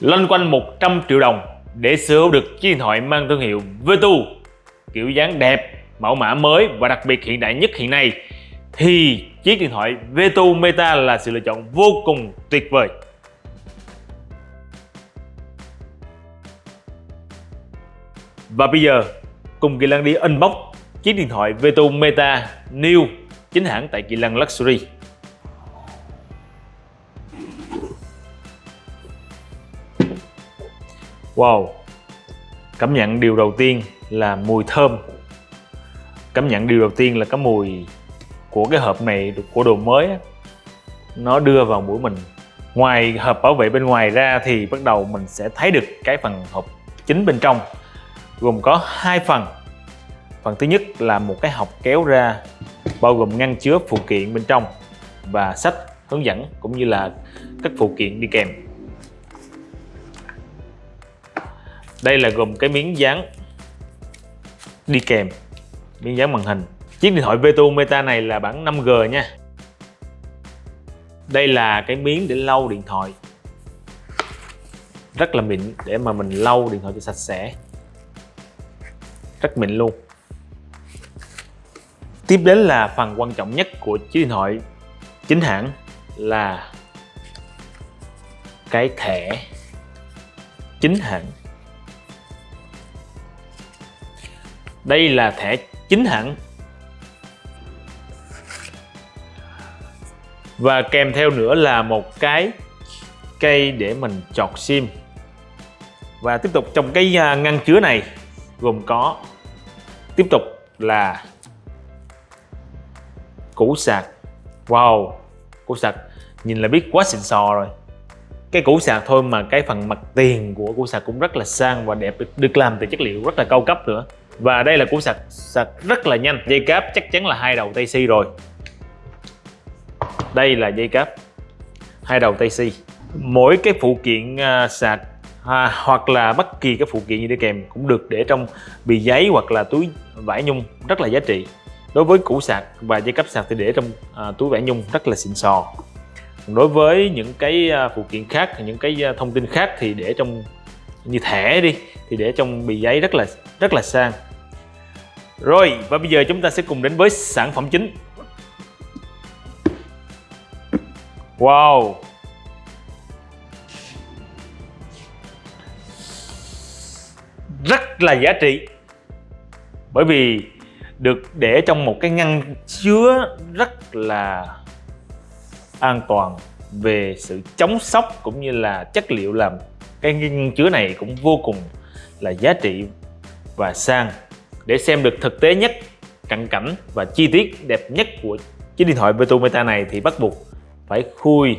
loanh quanh 100 triệu đồng để sở hữu được chiếc điện thoại mang thương hiệu Vertu kiểu dáng đẹp, mẫu mã mới và đặc biệt hiện đại nhất hiện nay thì chiếc điện thoại Vertu Meta là sự lựa chọn vô cùng tuyệt vời. Và bây giờ cùng Kỳ lăng đi unbox chiếc điện thoại Vertu Meta New chính hãng tại Kỳ lăng Luxury. Wow. Cảm nhận điều đầu tiên là mùi thơm. Cảm nhận điều đầu tiên là cái mùi của cái hộp này, của đồ mới Nó đưa vào mũi mình. Ngoài hộp bảo vệ bên ngoài ra thì bắt đầu mình sẽ thấy được cái phần hộp chính bên trong. Gồm có hai phần. Phần thứ nhất là một cái hộp kéo ra, bao gồm ngăn chứa phụ kiện bên trong và sách hướng dẫn cũng như là các phụ kiện đi kèm. Đây là gồm cái miếng dán đi kèm, miếng dán màn hình. Chiếc điện thoại Vetu Meta này là bản 5G nha. Đây là cái miếng để lau điện thoại. Rất là mịn, để mà mình lau điện thoại cho sạch sẽ. Rất mịn luôn. Tiếp đến là phần quan trọng nhất của chiếc điện thoại chính hãng là cái thẻ chính hãng. Đây là thẻ chính hãng. Và kèm theo nữa là một cái cây để mình chọt sim. Và tiếp tục trong cái à, ngăn chứa này gồm có, tiếp tục là củ sạc. Wow, củ sạc nhìn là biết quá xịn sò rồi. Cái củ sạc thôi mà cái phần mặt tiền của củ sạc cũng rất là sang và đẹp, được làm từ chất liệu rất là cao cấp nữa và đây là củ sạc sạc rất là nhanh. Dây cáp chắc chắn là hai đầu tay si rồi. Đây là dây cáp hai đầu tay si. Mỗi cái phụ kiện à, sạc à, hoặc là bất kỳ cái phụ kiện gì đi kèm cũng được để trong bì giấy hoặc là túi vải nhung rất là giá trị. Đối với củ sạc và dây cáp sạc thì để trong à, túi vải nhung rất là xịn sò. Đối với những cái à, phụ kiện khác những cái à, thông tin khác thì để trong như thẻ đi thì để trong bì giấy rất là rất là sang rồi, và bây giờ chúng ta sẽ cùng đến với sản phẩm chính. Wow. Rất là giá trị. Bởi vì được để trong một cái ngăn chứa rất là an toàn về sự chống sốc cũng như là chất liệu làm cái ngăn chứa này cũng vô cùng là giá trị và sang để xem được thực tế nhất cận cảnh và chi tiết đẹp nhất của chiếc điện thoại Beto Meta này thì bắt buộc phải khui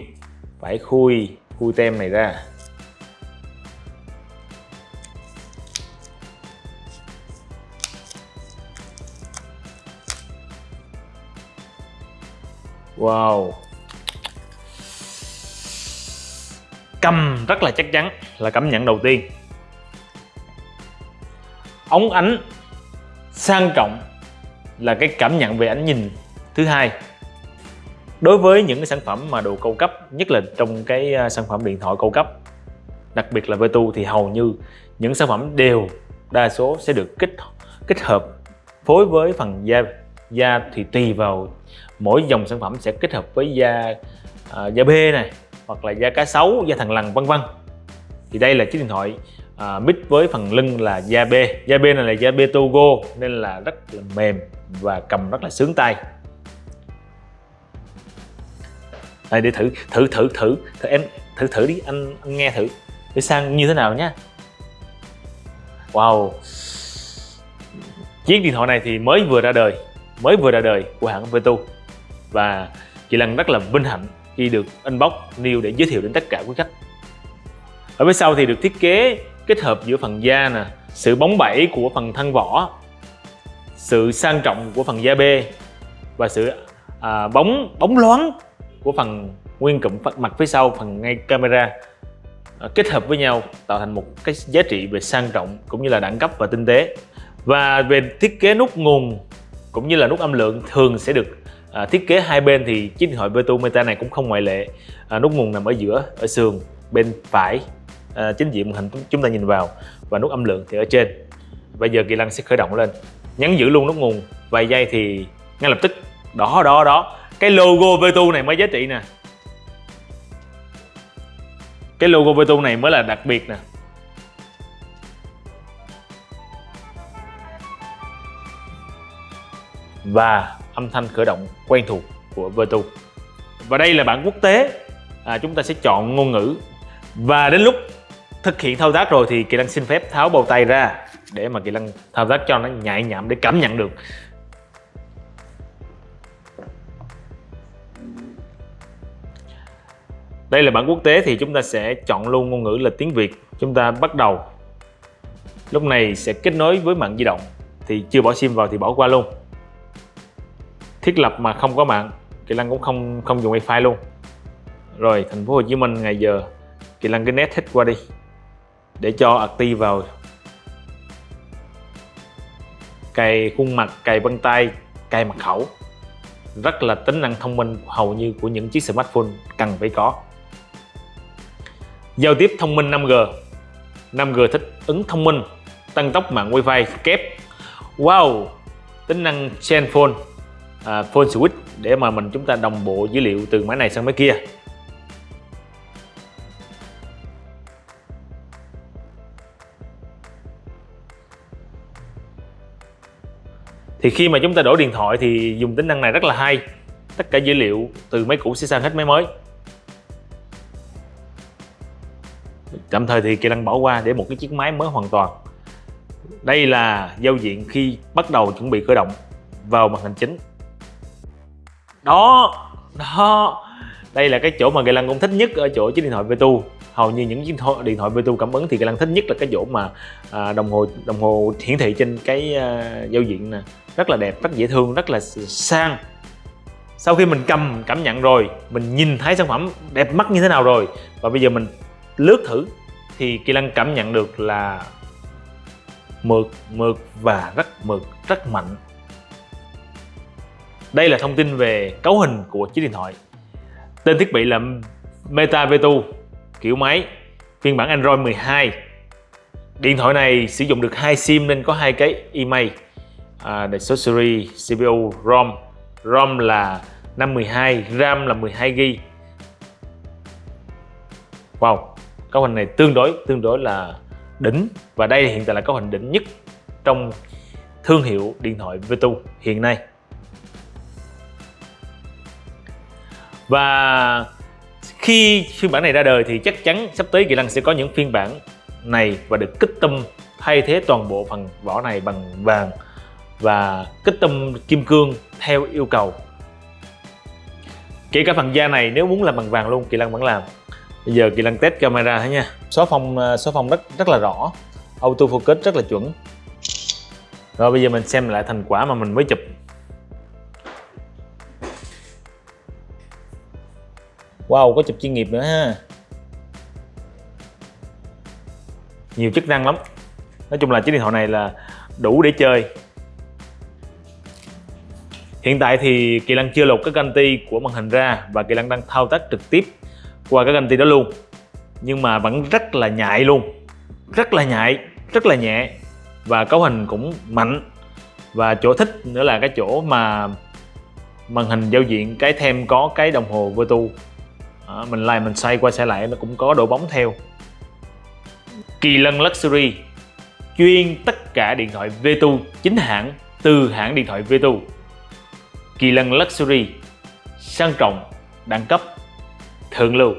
phải khui khui tem này ra. Wow. Cầm rất là chắc chắn là cảm nhận đầu tiên. Ống ánh sang trọng là cái cảm nhận về ánh nhìn thứ hai. Đối với những cái sản phẩm mà đồ cao cấp nhất là trong cái à, sản phẩm điện thoại cao cấp đặc biệt là Vertu thì hầu như những sản phẩm đều đa số sẽ được kết kết hợp phối với phần da da thì tùy vào mỗi dòng sản phẩm sẽ kết hợp với da uh, da bê này hoặc là da cá sấu da thằn lằn vân vân. Thì đây là chiếc điện thoại À, mít với phần lưng là da bê da bê này là da bê Togo nên là rất là mềm và cầm rất là sướng tay. Đây để thử thử thử thử thử em thử thử đi anh, anh nghe thử. Để sang như thế nào nhé wow. Chiếc điện thoại này thì mới vừa ra đời mới vừa ra đời của hãng Vetu và chị lần rất là vinh hạnh khi được inbox new để giới thiệu đến tất cả quý khách. Ở phía sau thì được thiết kế kết hợp giữa phần da nè sự bóng bẩy của phần thân vỏ sự sang trọng của phần da bê và sự à, bóng bóng loáng của phần nguyên cụm mặt phía sau phần ngay camera à, kết hợp với nhau tạo thành một cái giá trị về sang trọng cũng như là đẳng cấp và tinh tế. Và về thiết kế nút nguồn cũng như là nút âm lượng thường sẽ được à, thiết kế hai bên thì chiếc điện thoại Beto Meta này cũng không ngoại lệ. À, nút nguồn nằm ở giữa ở sườn bên phải à, chính diện màn hình chúng ta nhìn vào và nút âm lượng thì ở trên. Bây giờ kỳ lân sẽ khởi động lên nhấn giữ luôn nút nguồn. Vài giây thì ngay lập tức đó đó đó. Cái logo Vertu này mới giá trị nè. Cái logo Vertu này mới là đặc biệt nè. Và âm thanh khởi động quen thuộc của Vertu và đây là bản quốc tế. À, chúng ta sẽ chọn ngôn ngữ. Và đến lúc thực hiện thao tác rồi thì Kỳ Lân xin phép tháo bầu tay ra để mà Kỳ Lân thao tác cho nó nhạy nhạm để cảm nhận được. Đây là bản quốc tế thì chúng ta sẽ chọn luôn ngôn ngữ là tiếng Việt. Chúng ta bắt đầu. Lúc này sẽ kết nối với mạng di động. Thì chưa bỏ sim vào thì bỏ qua luôn. Thiết lập mà không có mạng, Kỳ Lân cũng không không dùng wifi luôn. Rồi, thành phố Hồ Chí Minh, ngày giờ, Kỳ Lân cái nét hết qua đi. Để cho active vào. Cài khuôn mặt, cài vân tay, cài mật khẩu. Rất là tính năng thông minh hầu như của những chiếc smartphone cần phải có. Giao tiếp thông minh 5G 5G thích ứng thông minh Tăng tốc mạng Wi-Fi kép. Wow Tính năng Chain Phone à, Phone Switch để mà mình chúng ta đồng bộ dữ liệu từ máy này sang máy kia. Thì khi mà chúng ta đổi điện thoại thì dùng tính năng này rất là hay. Tất cả dữ liệu từ máy cũ sẽ sang hết máy mới. Tạm thời thì kỳ lân bỏ qua để một cái chiếc máy mới hoàn toàn. Đây là giao diện khi bắt đầu chuẩn bị khởi động vào màn hình chính. Đó đó. Đây là cái chỗ mà kỳ lăng cũng thích nhất ở chỗ chiếc điện thoại Vtu hầu như những chiếc điện thoại Bluetooth cảm ứng thì Lan thích nhất là cái chỗ mà à, đồng hồ đồng hồ hiển thị trên cái à, giao diện nè rất là đẹp rất dễ thương rất là sang sau khi mình cầm cảm nhận rồi mình nhìn thấy sản phẩm đẹp mắt như thế nào rồi và bây giờ mình lướt thử thì Kỳ Lân cảm nhận được là mượt, mượt và rất mượt, rất mạnh. Đây là thông tin về cấu hình của chiếc điện thoại. Tên thiết bị là Meta Vetu, kiểu máy, phiên bản Android 12. Điện thoại này sử dụng được hai sim nên có hai cái email, à, số series, CPU, ROM. ROM là 512, RAM là 12GB. Wow, cấu hình này tương đối tương đối là đỉnh và đây hiện tại là cấu hình đỉnh nhất trong thương hiệu điện thoại Vitu hiện nay và khi phiên bản này ra đời thì chắc chắn sắp tới Kỳ Lân sẽ có những phiên bản này và được kích tâm thay thế toàn bộ phần vỏ này bằng vàng và kích tâm kim cương theo yêu cầu. Kể cả phần da này, nếu muốn làm bằng vàng luôn, Kỳ Lân vẫn làm. Bây giờ kỳ lân test camera thế nha? Số phong xóa à, số phong rất rất là rõ. Auto focus rất là chuẩn. Rồi bây giờ mình xem lại thành quả mà mình mới chụp. Wow, có chụp chuyên nghiệp nữa ha. Nhiều chức năng lắm. Nói chung là chiếc điện thoại này là đủ để chơi. Hiện tại thì kỳ Lăng chưa lột cái canti của màn hình ra và kỳ Lăng đang thao tác trực tiếp qua cái ganh đó luôn. Nhưng mà vẫn rất là nhạy luôn. Rất là nhạy, rất là nhẹ và cấu hình cũng mạnh. Và chỗ thích nữa là cái chỗ mà màn hình giao diện cái thêm có cái đồng hồ Vertu à, mình lại mình xoay qua xoay lại nó cũng có độ bóng theo. Kỳ Lân Luxury chuyên tất cả điện thoại vtu chính hãng từ hãng điện thoại vtu Kỳ Lân Luxury sang trọng đẳng cấp thượng lưu.